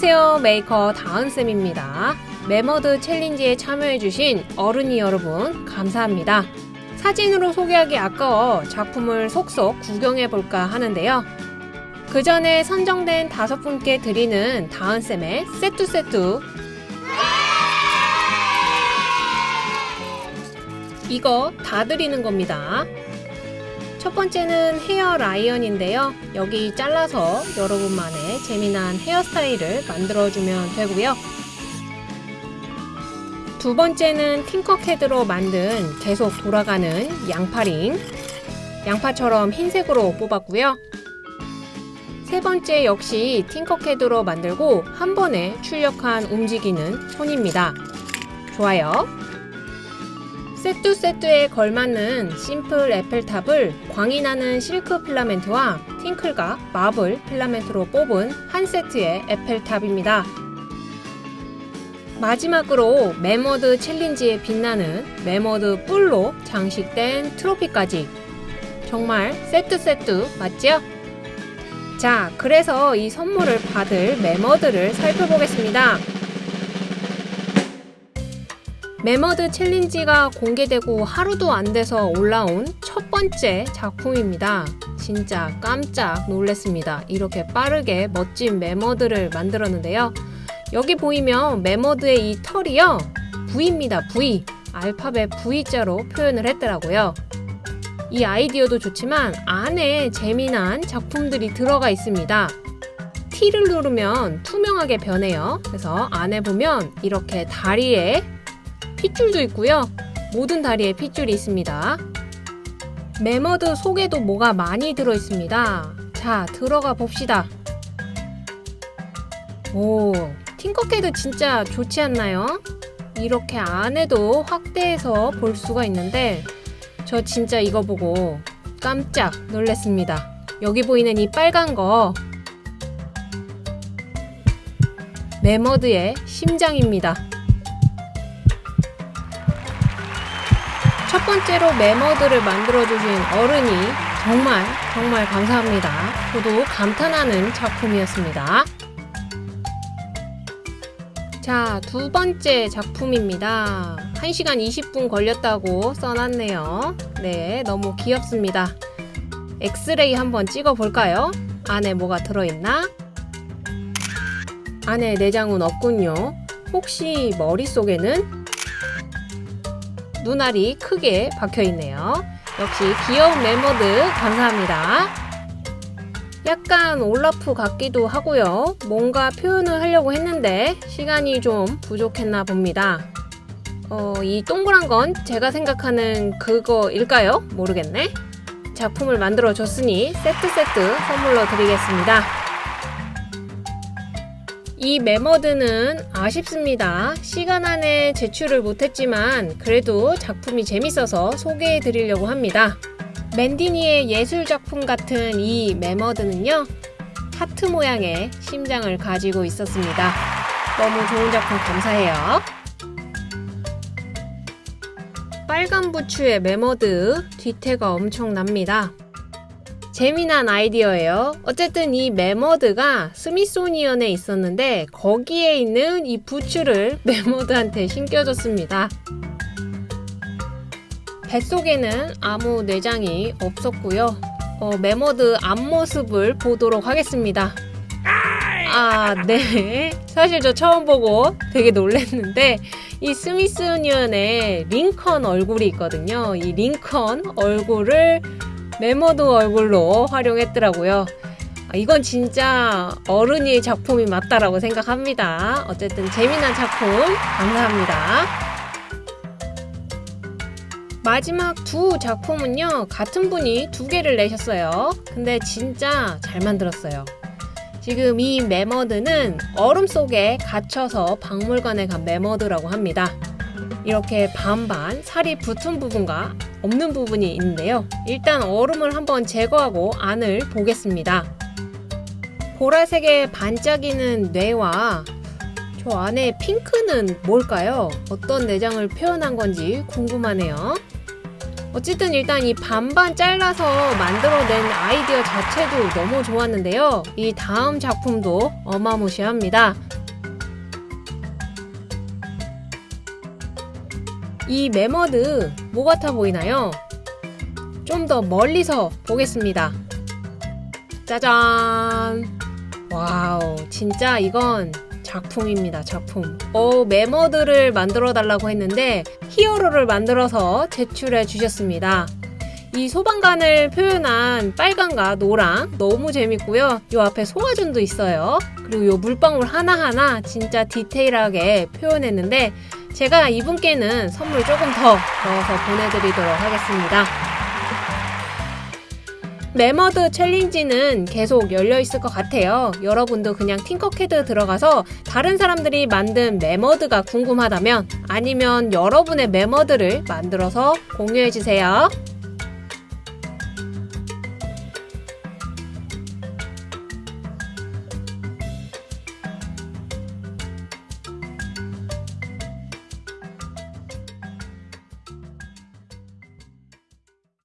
안녕하세요. 메이커 다은쌤입니다. 메머드 챌린지에 참여해주신 어른이 여러분 감사합니다. 사진으로 소개하기 아까워 작품을 속속 구경해볼까 하는데요. 그 전에 선정된 다섯 분께 드리는 다은쌤의 세뚜세뚜 이거 다 드리는 겁니다 첫 번째는 헤어 라이언인데요. 여기 잘라서 여러분만의 재미난 헤어스타일을 만들어주면 되고요. 두 번째는 팅커캐드로 만든 계속 돌아가는 양파링 양파처럼 흰색으로 뽑았고요. 세 번째 역시 팅커캐드로 만들고 한 번에 출력한 움직이는 손입니다. 좋아요. 세뚜세뚜에 걸맞는 심플 에펠탑을 광이 나는 실크 필라멘트와 팅클과 마블 필라멘트로 뽑은 한 세트의 에펠탑입니다. 마지막으로 메머드 챌린지에 빛나는 메머드 뿔로 장식된 트로피까지 정말 세뚜세뚜 맞죠? 자, 그래서 이 선물을 받을 메머드를 살펴보겠습니다. 메머드 챌린지가 공개되고 하루도 안 돼서 올라온 첫 번째 작품입니다. 진짜 깜짝 놀랐습니다. 이렇게 빠르게 멋진 메머드를 만들었는데요. 여기 보이면 메머드의 이 털이요. V입니다. V. 알파벳 V자로 표현을 했더라고요. 이 아이디어도 좋지만 안에 재미난 작품들이 들어가 있습니다. T를 누르면 투명하게 변해요. 그래서 안에 보면 이렇게 다리에 핏줄도 있고요. 모든 다리에 핏줄이 있습니다. 메머드 속에도 뭐가 많이 들어있습니다. 자, 들어가 봅시다. 오, 팅커캐드 진짜 좋지 않나요? 이렇게 안에도 확대해서 볼 수가 있는데 저 진짜 이거 보고 깜짝 놀랐습니다. 여기 보이는 이 빨간 거 메머드의 심장입니다. 첫 번째로 메머드를 만들어주신 어른이 정말 정말 감사합니다. 저도 감탄하는 작품이었습니다. 자, 두 번째 작품입니다. 1시간 20분 걸렸다고 써놨네요. 네, 너무 귀엽습니다. 엑스레이 한번 찍어볼까요? 안에 뭐가 들어있나? 안에 내장은 없군요. 혹시 머릿속에는 눈알이 크게 박혀 있네요. 역시 귀여운 메머드 감사합니다. 약간 올라프 같기도 하고요. 뭔가 표현을 하려고 했는데 시간이 좀 부족했나 봅니다. 어, 이 동그란 건 제가 생각하는 그거일까요? 모르겠네. 작품을 만들어 줬으니 세트 세트 선물로 드리겠습니다. 이 메머드는 아쉽습니다. 시간 안에 제출을 못했지만 그래도 작품이 재밌어서 소개해 드리려고 합니다. 멘디니의 예술작품 같은 이 메머드는요. 하트 모양의 심장을 가지고 있었습니다. 너무 좋은 작품 감사해요. 빨간 부츠의 메머드 뒤태가 엄청납니다. 재미난 아이디어예요. 어쨌든 이 메머드가 스미소니언에 있었는데 거기에 있는 이 부츠를 메머드한테 신겨줬습니다. 뱃속에는 아무 내장이 없었고요. 어, 메머드 앞모습을 보도록 하겠습니다. 아, 네. 사실 저 처음 보고 되게 놀랐는데 이 스미소니언에 링컨 얼굴이 있거든요. 이 링컨 얼굴을 메머드 얼굴로 활용했더라고요. 아, 이건 진짜 어른이 작품이 맞다라고 생각합니다. 어쨌든 재미난 작품 감사합니다. 마지막 두 작품은요 같은 분이 두 개를 내셨어요 근데 진짜 잘 만들었어요 지금 이 메머드는 얼음 속에 갇혀서 박물관에 간 메머드라고 합니다 이렇게 반반 살이 붙은 부분과 없는 부분이 있는데요. 일단 얼음을 한번 제거하고 안을 보겠습니다. 보라색의 반짝이는 뇌와 저 안에 핑크는 뭘까요? 어떤 내장을 표현한 건지 궁금하네요. 어쨌든 일단 이 반반 잘라서 만들어낸 아이디어 자체도 너무 좋았는데요. 이 다음 작품도 어마무시합니다. 이 메머드 뭐 같아 보이나요? 좀 더 멀리서 보겠습니다. 짜잔! wow, 진짜 이건 작품입니다, 작품. 어, 메머드를 만들어 달라고 했는데 히어로를 만들어서 제출해 주셨습니다. 이 소방관을 표현한 빨강과 노랑 너무 재밌고요. 요 앞에 소화전도 있어요. 그리고 요 물방울 하나하나 진짜 디테일하게 표현했는데 제가 이분께는 선물 조금 더 넣어서 보내드리도록 하겠습니다. 메머드 challenge는 계속 열려 있을 것 같아요. 여러분도 그냥 팅커캐드 들어가서 다른 사람들이 만든 메머드가 궁금하다면 아니면 여러분의 메머드를 만들어서 공유해 주세요.